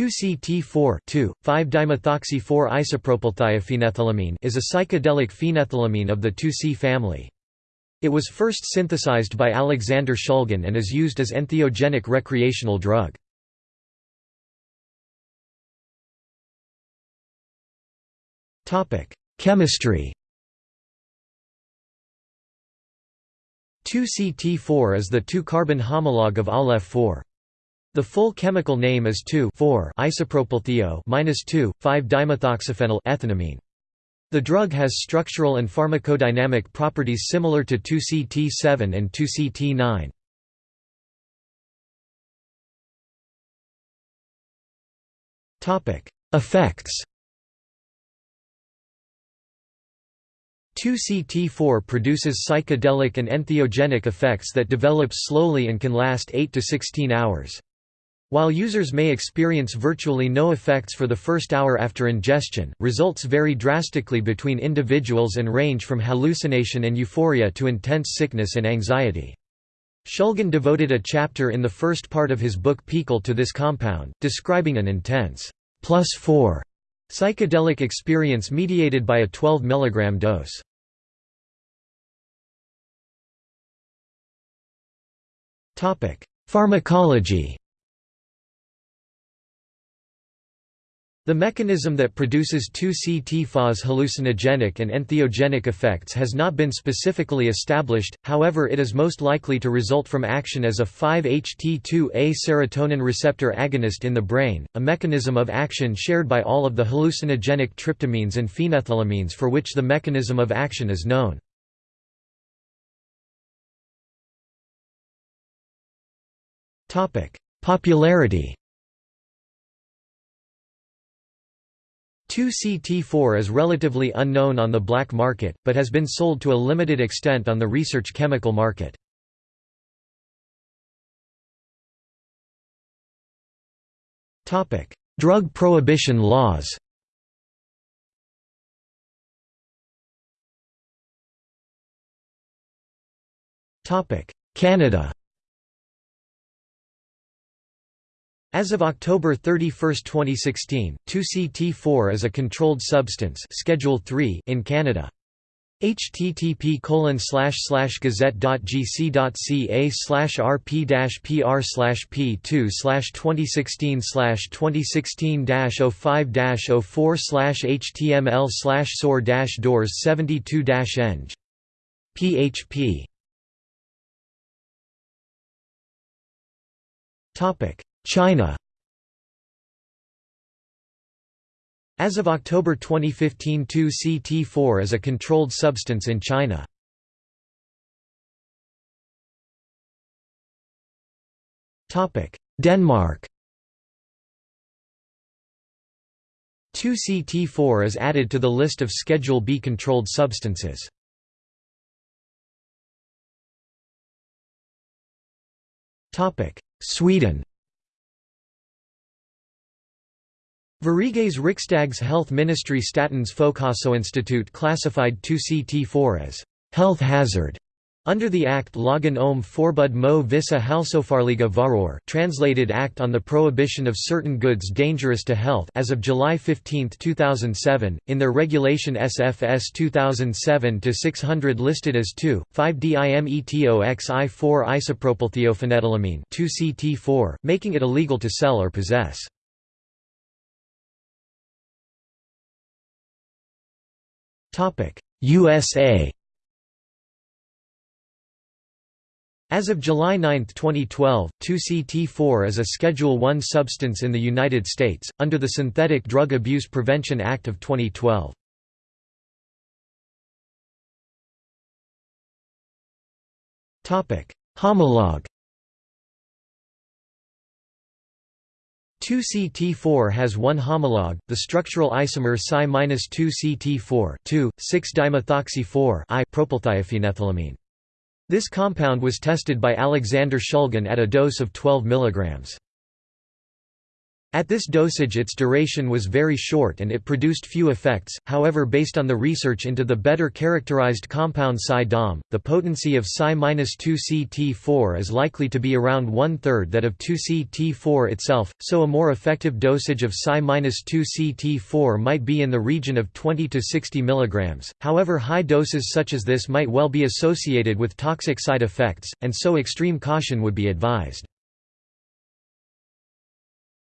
2-CT4 5-dimethoxy-4-isopropylthiophenoethylamine is a psychedelic phenethylamine of the 2-C family. It was first synthesized by Alexander Shulgin and is used as entheogenic recreational drug. Chemistry 2-CT4 is the 2-carbon homologue of Aleph-4. The full chemical name is 2,4-isopropylthio 2,5-dimethoxyphenyl ethanamine. The drug has structural and pharmacodynamic properties similar to 2CT7 and 2CT9. Topic: Effects 2CT4 produces psychedelic and entheogenic effects that develop slowly and can last 8 to 16 hours. While users may experience virtually no effects for the first hour after ingestion, results vary drastically between individuals and range from hallucination and euphoria to intense sickness and anxiety. Shulgin devoted a chapter in the first part of his book PiHKAL to this compound, describing an intense plus 4 psychedelic experience mediated by a 12 mg dose. Pharmacology The mechanism that produces 2CT4's hallucinogenic and entheogenic effects has not been specifically established, however it is most likely to result from action as a 5-HT2A serotonin receptor agonist in the brain, a mechanism of action shared by all of the hallucinogenic tryptamines and phenethylamines for which the mechanism of action is known. Popularity 2CT4 is relatively unknown on the black market, but has been sold to a limited extent on the research chemical market. Drug prohibition laws Canada As of October 31, 2016, 2CT4 is a controlled substance Schedule 3 in Canada. http colon slash slash gazette.gc.ca slash rp dash pr slash p2 slash 2016 slash 2016 05 04 slash html slash soar dash doors 72 eng. php China As of October 2015 2CT4 is a controlled substance in China. Denmark 2CT4 is added to the list of Schedule B controlled substances. Sweden Sveriges Riksdags Health Ministry Statens Folkhälsoinstitut classified 2CT4 as health hazard under the Act Lagen om Förbud mo vissa hälsofarliga varor translated Act on the Prohibition of Certain Goods Dangerous to Health as of July 15, 2007, in their regulation SFS 2007-600 listed as 2,5-dimetoxi-4 isopropylthiophenoethylamine 2CT4, making it illegal to sell or possess. USA As of July 9, 2012, 2CT4 is a Schedule I substance in the United States, under the Synthetic Drug Abuse Prevention Act of 2012. Homologue 2CT4 has one homologue, the structural isomer Psi-2CT4 2,6-dimethoxy-4 propylthiophenoethylamine. This compound was tested by Alexander Shulgin at a dose of 12 mg. At this dosage its duration was very short and it produced few effects, however based on the research into the better characterized compound Psi-Dom, the potency of Psi-2CT4 is likely to be around one-third that of 2CT4 itself, so a more effective dosage of Psi-2CT4 might be in the region of 20 to 60 mg, however high doses such as this might well be associated with toxic side effects, and so extreme caution would be advised.